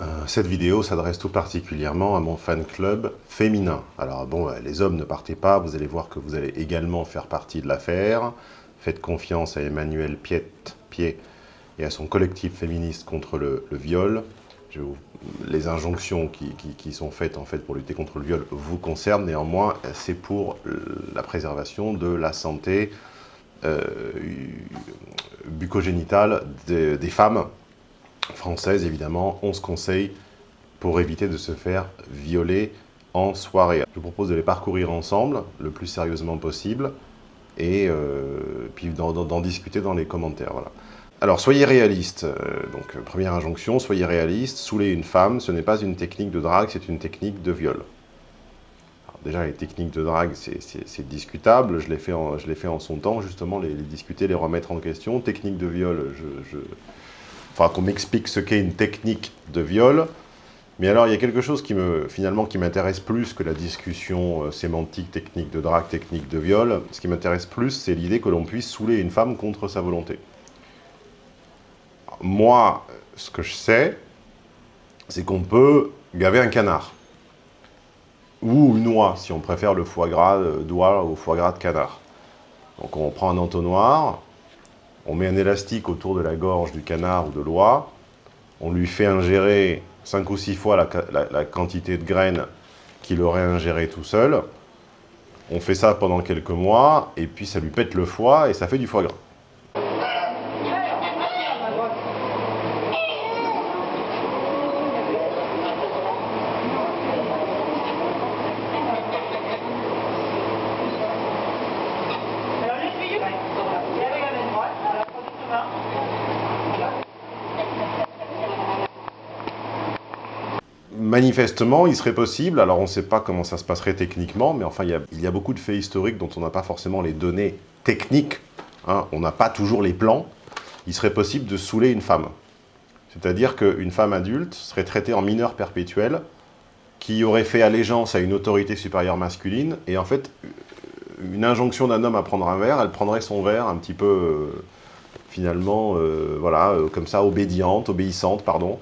Euh, cette vidéo s'adresse tout particulièrement à mon fan club féminin. Alors bon, euh, les hommes ne partez pas, vous allez voir que vous allez également faire partie de l'affaire. Faites confiance à Emmanuel Piet, Pied et à son collectif féministe contre le, viol. les injonctions qui, sont faites en fait pour lutter contre le viol vous concernent, néanmoins c'est pour la préservation de la santé euh, bucogénitale des femmes française, évidemment, 11 conseils pour éviter de se faire violer en soirée. Je vous propose de les parcourir ensemble, le plus sérieusement possible, et euh, puis d'en discuter dans les commentaires. Voilà. Alors, soyez réaliste. Euh, donc, première injonction, soyez réaliste. Saouler une femme, ce n'est pas une technique de drague, c'est une technique de viol. déjà, les techniques de drague, c'est discutable. Je l'ai fait, fait, en son temps, justement, les, discuter, les remettre en question. Technique de viol, je qu'on m'explique ce qu'est une technique de viol. Mais alors, il y a quelque chose qui me, finalement, qui m'intéresse plus que la discussion euh, sémantique, technique de drague, technique de viol. Ce qui m'intéresse plus, c'est l'idée que l'on puisse saouler une femme contre sa volonté. Moi, ce que je sais, c'est qu'on peut gaver un canard. Ou une oie, si on préfère le foie gras d'oie au foie gras de canard. Donc on prend un entonnoir, on met un élastique autour de la gorge du canard ou de l'oie, on lui fait ingérer 5 ou 6 fois la, quantité de graines qu'il aurait ingéré tout seul. On fait ça pendant quelques mois, et puis ça lui pète le foie, et ça fait du foie gras. Manifestement, il serait possible, alors on ne sait pas comment ça se passerait techniquement, mais enfin, il y a, beaucoup de faits historiques dont on n'a pas forcément les données techniques, hein. on n'a pas toujours les plans, il serait possible de saouler une femme. C'est-à-dire qu'une femme adulte serait traitée en mineur perpétuel, qui aurait fait allégeance à une autorité supérieure masculine, et en fait, une injonction d'un homme à prendre un verre, elle prendrait son verre un petit peu, euh, finalement, euh, voilà, euh, comme ça, obédiente, obéissante, pardon,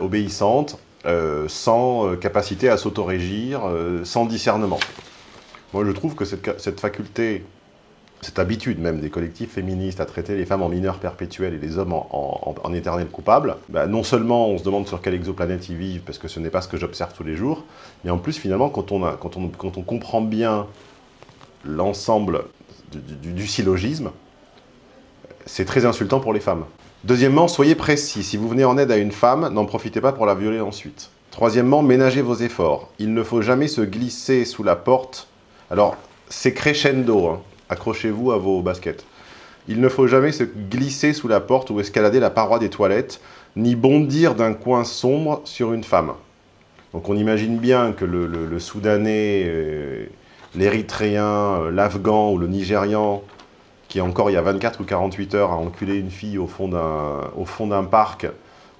obéissante, euh, sans euh, capacité à s'autorégir, euh, sans discernement. Moi, je trouve que cette, faculté, cette habitude même des collectifs féministes à traiter les femmes en mineurs perpétuels et les hommes en, éternels coupables, bah, non seulement on se demande sur quelle exoplanète ils vivent, parce que ce n'est pas ce que j'observe tous les jours, mais en plus, finalement, quand on comprend bien l'ensemble du syllogisme, c'est très insultant pour les femmes. Deuxièmement, soyez précis. Si vous venez en aide à une femme, n'en profitez pas pour la violer ensuite. Troisièmement, ménagez vos efforts. Il ne faut jamais se glisser sous la porte. Alors, c'est crescendo, hein. accrochez-vous à vos baskets. Il ne faut jamais se glisser sous la porte ou escalader la paroi des toilettes, ni bondir d'un coin sombre sur une femme. Donc on imagine bien que le, Soudanais, euh, l'Érythréen, euh, l'Afghan ou le Nigérian qui encore il y a 24 ou 48 heures a enculé une fille au fond d'un parc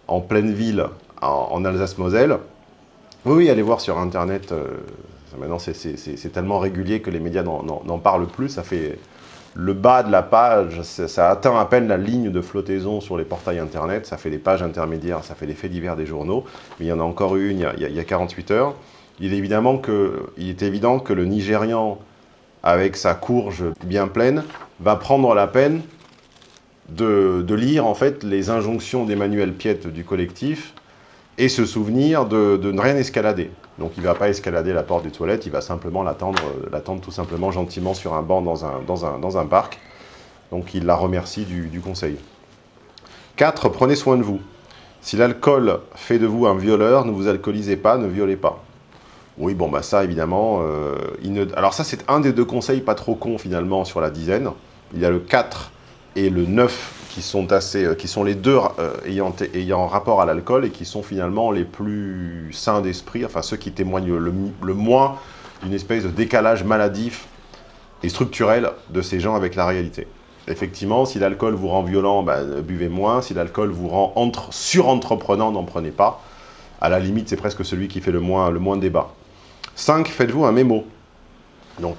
en pleine ville en, Alsace-Moselle. Oui, allez voir sur Internet. Euh, maintenant, c'est tellement régulier que les médias n'en parlent plus. Ça fait le bas de la page, ça, atteint à peine la ligne de flottaison sur les portails Internet. Ça fait des pages intermédiaires, ça fait des faits divers des journaux. Mais il y en a encore une il y a, 48 heures. Il est, évidemment que, il est évident que le Nigérian, avec sa courge bien pleine, va prendre la peine de, lire en fait les injonctions d'Emmanuel Piette du collectif et se souvenir de, ne rien escalader. Donc il ne va pas escalader la porte des toilettes, il va simplement l'attendre tout simplement gentiment sur un banc dans un, dans parc. Donc il la remercie du, conseil. 4. Prenez soin de vous. Si l'alcool fait de vous un violeur, ne vous alcoolisez pas, ne violez pas. Oui, bon, bah ça, évidemment. Euh, alors ça, c'est un des deux conseils pas trop cons, finalement, sur la dizaine. Il y a le 4 et le 9 qui sont, assez, euh, qui sont les deux euh, ayant, ayant rapport à l'alcool et qui sont finalement les plus sains d'esprit, enfin ceux qui témoignent le, moins d'une espèce de décalage maladif et structurel de ces gens avec la réalité. Effectivement, si l'alcool vous rend violent, bah, buvez moins. Si l'alcool vous rend entre, surentreprenant, n'en prenez pas. À la limite, c'est presque celui qui fait le moins, le moins de débat. 5. Faites-vous un mémo. Donc,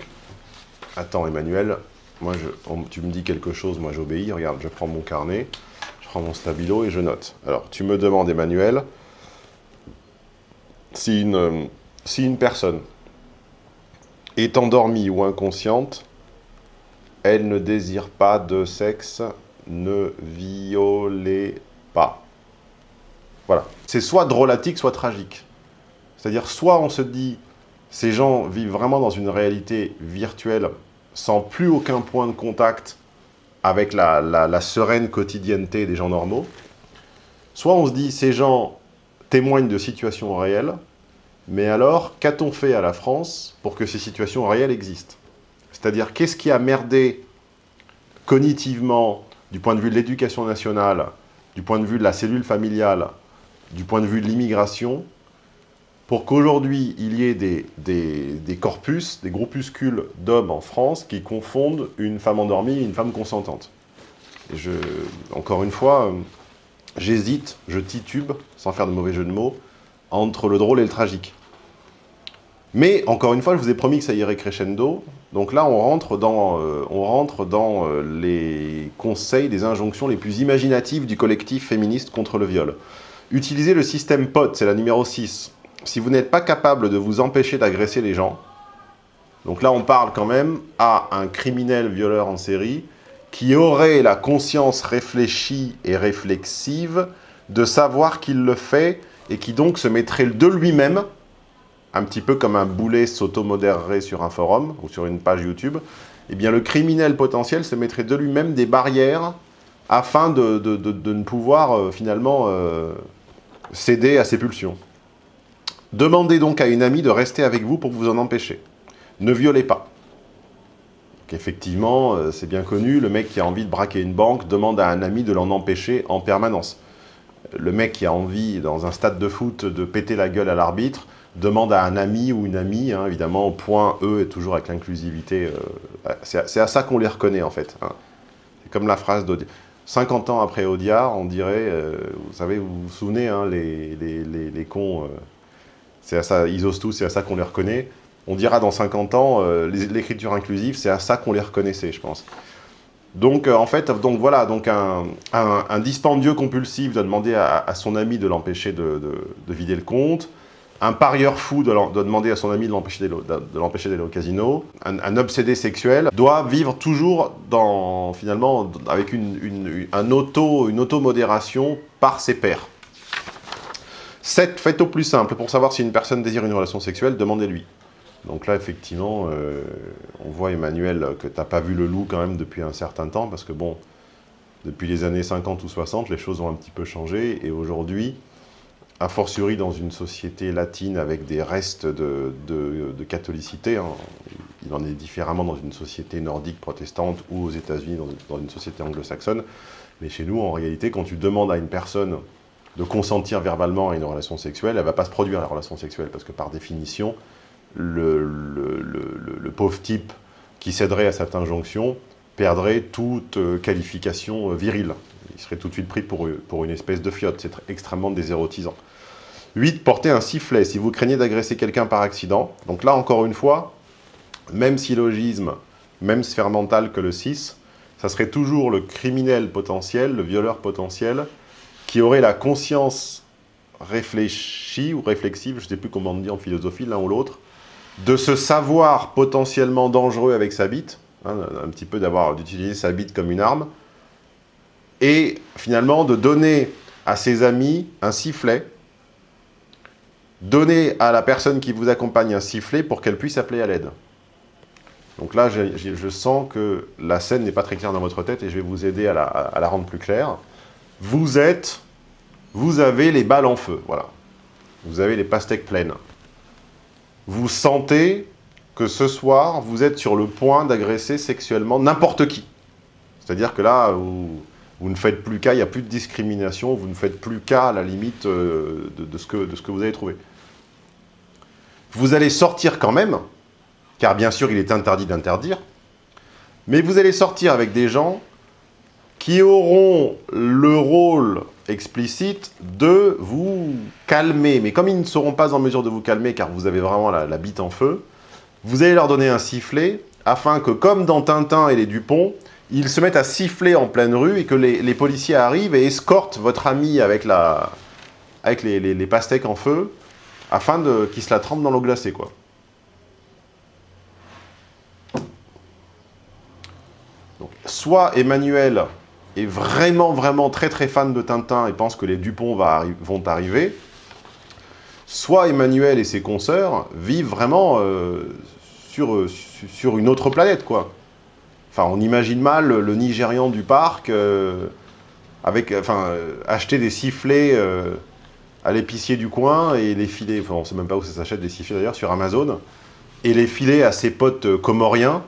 attends Emmanuel, moi tu me dis quelque chose, moi j'obéis. Regarde, je prends mon carnet, je prends mon stabilo et je note. Alors, tu me demandes Emmanuel, si une, si une personne est endormie ou inconsciente, elle ne désire pas de sexe, ne violez pas. Voilà. C'est soit drôlatique, soit tragique. C'est-à-dire, soit on se dit, ces gens vivent vraiment dans une réalité virtuelle, sans plus aucun point de contact avec la, sereine quotidienneté des gens normaux, soit on se dit, ces gens témoignent de situations réelles, mais alors, qu'a-t-on fait à la France pour que ces situations réelles existent? C'est-à-dire, qu'est-ce qui a merdé cognitivement, du point de vue de l'éducation nationale, du point de vue de la cellule familiale, du point de vue de l'immigration, pour qu'aujourd'hui, il y ait des, corpus, des groupuscules d'hommes en France qui confondent une femme endormie et une femme consentante. Et je, encore une fois, euh, j'hésite, je titube, sans faire de mauvais jeu de mots, entre le drôle et le tragique. Mais, encore une fois, je vous ai promis que ça irait crescendo. Donc là, on rentre dans, euh, euh, les conseils des injonctions les plus imaginatives du collectif féministe contre le viol. Utilisez le système POT, c'est la numéro 6. Si vous n'êtes pas capable de vous empêcher d'agresser les gens, donc là, on parle quand même à un criminel violeur en série qui aurait la conscience réfléchie et réflexive de savoir qu'il le fait et qui donc se mettrait de lui-même, un petit peu comme un boulet s'automodérerait sur un forum ou sur une page YouTube, eh bien le criminel potentiel se mettrait de lui-même des barrières afin de, ne pouvoir euh, finalement euh, céder à ses pulsions. Demandez donc à une amie de rester avec vous pour vous en empêcher. Ne violez pas. Effectivement, euh, c'est bien connu, le mec qui a envie de braquer une banque demande à un ami de l'en empêcher en permanence le mec qui a envie, dans un stade de foot, de péter la gueule à l'arbitre, demande à un ami ou une amie, hein, évidemment, point E est toujours avec l'inclusivité. Euh, c'est à ça qu'on les reconnaît, en fait. Hein. C'est comme la phrase d'Audiard. 50 ans après Audiard, on dirait, euh, vous savez, vous vous souvenez, hein, les, les, cons, euh, c'est à ça, ils osent tous, c'est à ça qu'on les reconnaît. On dira dans 50 ans, l'écriture inclusive, c'est à ça qu'on les reconnaissait, je pense. Donc, euh, en fait, donc voilà, donc un, dispendieux compulsif doit demander à, son ami de l'empêcher de, vider le compte. Un parieur fou doit, demander à son ami de l'empêcher d'aller au casino. Un, obsédé sexuel doit vivre toujours dans, finalement, avec une, un auto, une auto-modération par ses pairs. 7. Faites au plus simple. Pour savoir si une personne désire une relation sexuelle, demandez-lui. Donc là, effectivement, euh, on voit, Emmanuel, que tu n'as pas vu le loup quand même depuis un certain temps, parce que bon, depuis les années 50 ou 60, les choses ont un petit peu changé, et aujourd'hui, a fortiori dans une société latine avec des restes de, catholicité, hein, il en est différemment dans une société nordique protestante ou aux États-Unis dans, dans, une société anglo-saxonne, mais chez nous, en réalité, quand tu demandes à une personne de consentir verbalement à une relation sexuelle, elle ne va pas se produire la relation sexuelle, parce que par définition, le, pauvre type qui céderait à cette injonction perdrait toute euh, qualification euh, virile. Il serait tout de suite pris pour, pour une espèce de fiotte. C'est extrêmement désérotisant. 8. Porter un sifflet. Si vous craignez d'agresser quelqu'un par accident, donc là, encore une fois, même syllogisme, même sphère mentale que le 6, ça serait toujours le criminel potentiel, le violeur potentiel, qui aurait la conscience réfléchie ou réflexive, je ne sais plus comment on dit en philosophie, l'un ou l'autre, de se savoir potentiellement dangereux avec sa bite, hein, un petit peu d'avoir d'utiliser sa bite comme une arme, et finalement de donner à ses amis un sifflet, donner à la personne qui vous accompagne un sifflet pour qu'elle puisse appeler à l'aide. Donc là, je sens que la scène n'est pas très claire dans votre tête et je vais vous aider à la, à la rendre plus claire. Vous êtes, vous avez les balles en feu, voilà. Vous avez les pastèques pleines vous sentez que ce soir, vous êtes sur le point d'agresser sexuellement n'importe qui. C'est-à-dire que là, vous, ne faites plus cas, il n'y a plus de discrimination, vous ne faites plus cas à la limite euh, de, ce que, de ce que vous avez trouvé. Vous allez sortir quand même, car bien sûr, il est interdit d'interdire, mais vous allez sortir avec des gens qui auront le rôle explicite de vous calmer. Mais comme ils ne seront pas en mesure de vous calmer, car vous avez vraiment la, bite en feu, vous allez leur donner un sifflet, afin que, comme dans Tintin et les Dupont, ils se mettent à siffler en pleine rue et que les, policiers arrivent et escortent votre ami avec, la, avec les, pastèques en feu afin qu'il se la trempe dans l'eau glacée, quoi. Donc, soit Emmanuel est vraiment, vraiment très, très fan de Tintin et pense que les Dupont vont arriver, soit Emmanuel et ses consoeurs vivent vraiment euh, sur, sur une autre planète, quoi. Enfin, on imagine mal le Nigérian du parc euh, avec, enfin, euh, acheter des sifflets à l'épicier du coin et les filer, enfin, on ne sait même pas où ça s'achète des sifflets d'ailleurs, sur Amazon, et les filer à ses potes comoriens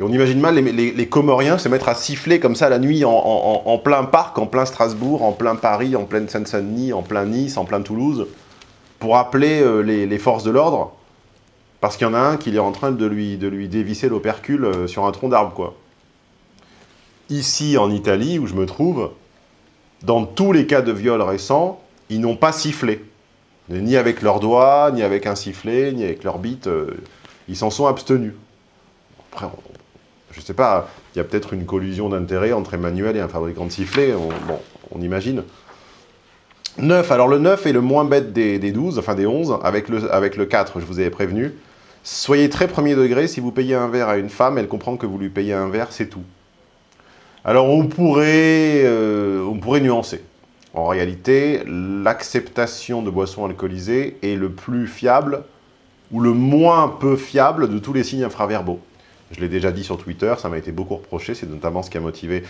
on imagine mal les, Comoriens se mettre à siffler comme ça la nuit en, plein parc, en plein Strasbourg, en plein Paris, en pleine Seine-Saint-Denis, en plein Nice, en plein Toulouse, pour appeler euh, les, forces de l'ordre, parce qu'il y en a un qui est en train de lui, dévisser l'opercule euh, sur un tronc d'arbre. Ici, en Italie, où je me trouve, dans tous les cas de viol récents, ils n'ont pas sifflé. Ni avec leurs doigts, ni avec un sifflet, ni avec leur bite. Euh, ils s'en sont abstenus. Je sais pas, il y a peut-être une collusion d'intérêts entre Emmanuel et un fabricant de sifflets, on, imagine. 9, alors le 9 est le moins bête des, 12, enfin des 11, avec le, avec le 4, je vous avais prévenu. Soyez très premier degré, si vous payez un verre à une femme, elle comprend que vous lui payez un verre, c'est tout. Alors on pourrait, euh, on pourrait nuancer. En réalité, l'acceptation de boissons alcoolisées est le plus fiable ou le moins peu fiable de tous les signes infraverbaux. Je l'ai déjà dit sur Twitter, ça m'a été beaucoup reproché, c'est notamment ce qui a motivé.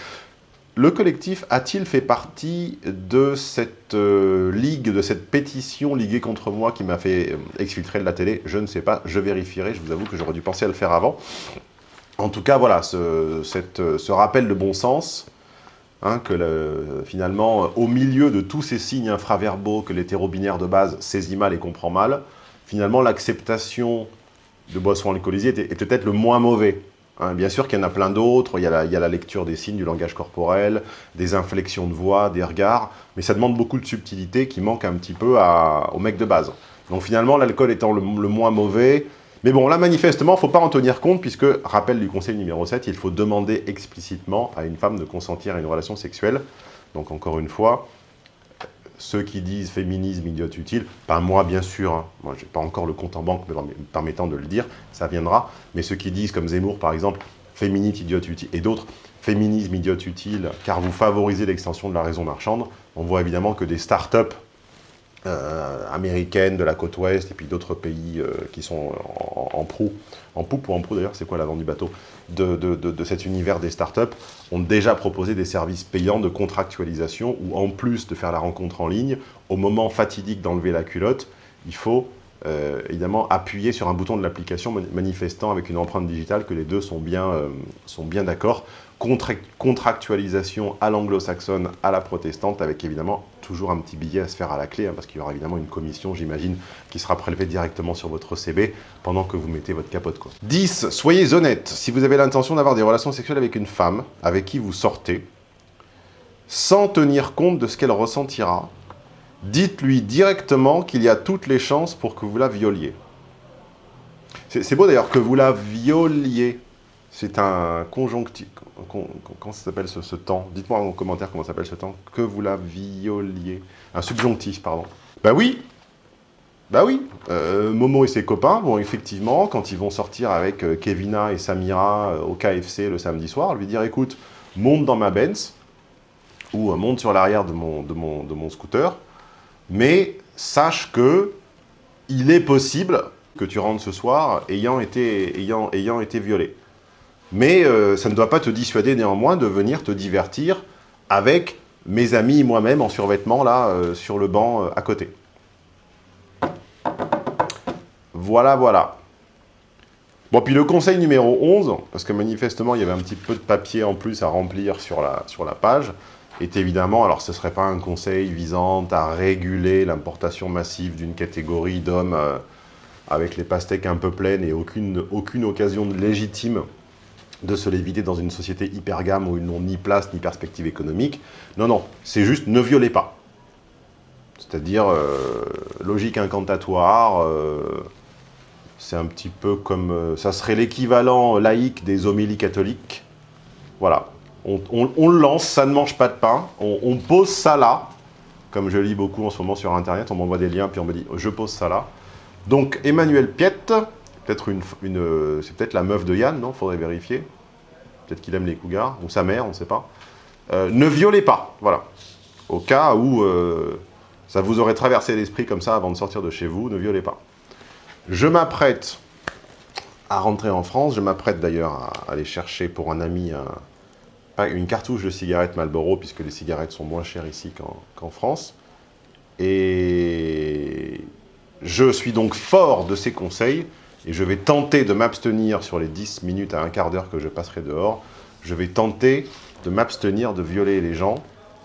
Le collectif a-t-il fait partie de cette euh, ligue, de cette pétition liguée contre moi qui m'a fait euh, exfiltrer de la télé? Je ne sais pas, je vérifierai, je vous avoue que j'aurais dû penser à le faire avant. En tout cas, voilà, ce, ce rappel de bon sens, hein, que finalement, au milieu de tous ces signes infraverbaux que l'hétéro-binaire de base saisit mal et comprend mal, finalement l'acceptation de boissons alcoolisées est, peut-être le moins mauvais. Hein. bien sûr qu'il y en a plein d'autres, il, y a la lecture des signes, du langage corporel, des inflexions de voix, des regards, mais ça demande beaucoup de subtilité qui manque un petit peu au mec de base. Donc finalement, l'alcool étant le, moins mauvais, mais bon, là, manifestement, il ne faut pas en tenir compte, puisque, rappel du conseil numéro 7, il faut demander explicitement à une femme de consentir à une relation sexuelle. Donc, encore une fois, ceux qui disent féminisme, idiote utile, pas moi bien sûr, hein. moi j'ai pas encore le compte en banque permettant de le dire, ça viendra, mais ceux qui disent comme Zemmour par exemple, féministe, idiote utile, et d'autres, féminisme, idiote utile, car vous favorisez l'extension de la raison marchande, on voit évidemment que des start-up euh, américaines de la côte ouest et puis d'autres pays euh, qui sont en, proue, en poupe ou en proue d'ailleurs, c'est quoi l'avant du bateau, de, de, cet univers des startups, ont déjà proposé des services payants de contractualisation où en plus de faire la rencontre en ligne, au moment fatidique d'enlever la culotte, il faut euh, évidemment appuyer sur un bouton de l'application manifestant avec une empreinte digitale que les deux sont bien, sont bien d'accord. Contractualisation à l'anglo-saxonne, à la protestante, avec évidemment toujours un petit billet à se faire à la clé, hein, parce qu'il y aura évidemment une commission, j'imagine, qui sera prélevée directement sur votre CB pendant que vous mettez votre capote. Quoi. 10. Soyez honnête. Si vous avez l'intention d'avoir des relations sexuelles avec une femme avec qui vous sortez, sans tenir compte de ce qu'elle ressentira, dites-lui directement qu'il y a toutes les chances pour que vous la violiez. C'est beau d'ailleurs que vous la violiez. C'est un conjonctif. Comment ça s'appelle ce, temps? Dites-moi en commentaire comment s'appelle ce temps. Que vous la violiez. Un subjonctif, pardon. Bah oui Bah oui euh, Momo et ses copains vont effectivement, quand ils vont sortir avec euh, Kevina et Samira euh, au KFC le samedi soir, lui dire écoute, monte dans ma Benz, ou monte sur l'arrière de mon, de, mon, de mon scooter, mais sache que il est possible que tu rentres ce soir ayant été, ayant, ayant été violé. Mais euh, ça ne doit pas te dissuader néanmoins de venir te divertir avec mes amis moi-même en survêtement, là, euh, sur le banc euh, à côté. Voilà, voilà. Bon, puis le conseil numéro 11, parce que manifestement, il y avait un petit peu de papier en plus à remplir sur la, sur la page, est évidemment, alors ce ne serait pas un conseil visant à réguler l'importation massive d'une catégorie d'hommes avec les pastèques un peu pleines et aucune, aucune occasion légitime de se l'éviter dans une société hyper gamme où ils n'ont ni place ni perspective économique. Non, non, c'est juste ne violez pas. C'est-à-dire, euh, logique incantatoire, euh, c'est un petit peu comme... Euh, ça serait l'équivalent laïque des homélies catholiques. Voilà, on, le lance, ça ne mange pas de pain, on, pose ça là, comme je lis beaucoup en ce moment sur Internet, on m'envoie des liens, puis on me dit « je pose ça là ». Donc, Emmanuel Piette, peut-être c'est peut-être la meuf de Yann, non? Faudrait vérifier. Peut-être qu'il aime les cougars, ou sa mère, on ne sait pas. Euh, ne violez pas, voilà. Au cas où euh, ça vous aurait traversé l'esprit comme ça avant de sortir de chez vous, ne violez pas. Je m'apprête à rentrer en France, je m'apprête d'ailleurs à aller chercher pour un ami une cartouche de cigarettes Marlboro, puisque les cigarettes sont moins chères ici qu'en France. Et je suis donc fort de ces conseils, et je vais tenter de m'abstenir sur les 10 minutes à un quart d'heure que je passerai dehors, je vais tenter de m'abstenir de violer les gens,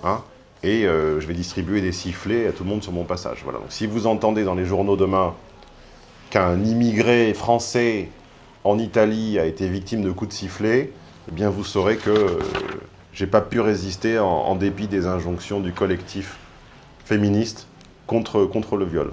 hein, et euh, je vais distribuer des sifflets à tout le monde sur mon passage. Voilà. Donc si vous entendez dans les journaux demain qu'un immigré français en Italie a été victime de coups de sifflet, eh bien vous saurez que euh, j'ai pas pu résister en, en, dépit des injonctions du collectif féministe contre, contre le viol.